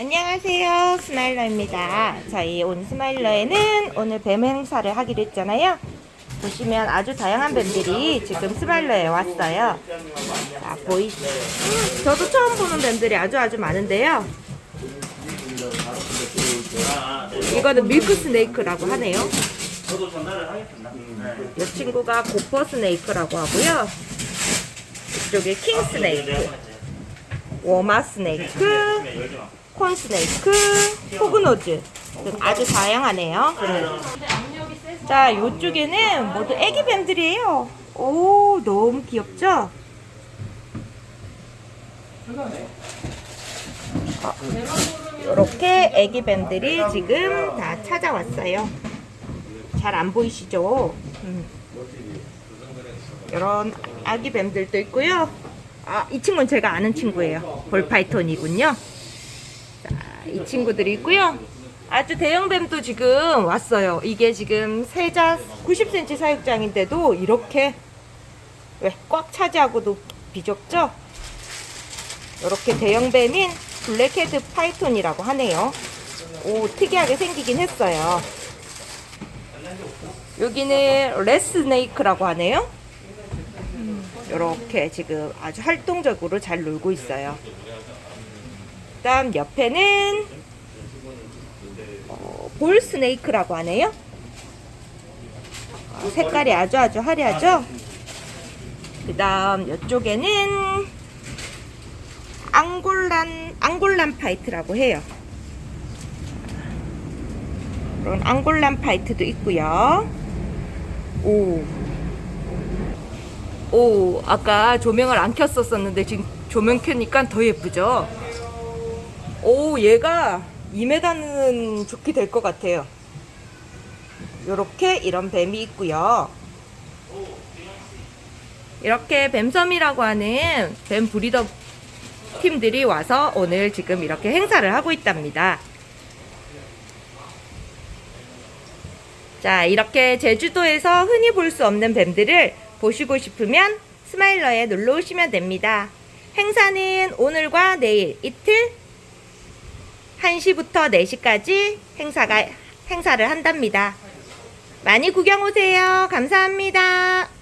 안녕하세요. 스마일러입니다. 저희 온 스마일러에는 오늘 뱀 행사를 하기로 했잖아요. 보시면 아주 다양한 뱀들이 지금 스마일러에 왔어요. 자 보이시죠 저도 처음 보는 뱀들이 아주 아주 많은데요. 이거는 milk snake라고 하네요. 이 친구가 gopher snake라고 하고요. 이쪽에 king snake woma snake corn snake, hognose 등 아주 다양하네요. 자, 이쪽에는 모두 애기 뱀들이에요. 오, 너무 귀엽죠? 이렇게 애기 뱀들이 지금 다 찾아왔어요. 잘 안 보이시죠? 음. 이런 아기 뱀들도 있고요. 아, 이 친구는 제가 아는 친구예요. ball python이군요. 자, 이 친구들이 있고요. 아주 대형 뱀도 지금 왔어요. 이게 지금 세 자 90cm 사육장인데도 이렇게 왜 꽉 차지하고도 비좁죠? 이렇게 대형 뱀인 black head python이라고 하네요. 오, 특이하게 생기긴 했어요. 여기는 레스네이크라고 하네요. 이렇게 지금 아주 활동적으로 잘 놀고 있어요. 그 다음 옆에는 어, 볼 스네이크라고 하네요. 어, 색깔이 아주 아주 화려하죠. 그 다음 이쪽에는 Angolan Angolan python이라고 해요. 그런 Angolan python도 있고요. 오. 오, 아까 조명을 안 켰었었는데 지금 조명 켜니까 더 예쁘죠? 오, 얘가 2m는 족히 될 것 같아요. 요렇게 이런 뱀이 있고요. 이렇게 뱀섬이라고 하는 뱀 브리더 팀들이 와서 오늘 지금 이렇게 행사를 하고 있답니다. 자, 이렇게 제주도에서 흔히 볼 수 없는 뱀들을 보시고 싶으면 스마일러에 놀러 오시면 됩니다. 행사는 오늘과 내일 이틀 1시부터 4시까지 행사가 행사를 한답니다. 많이 구경 오세요. 감사합니다.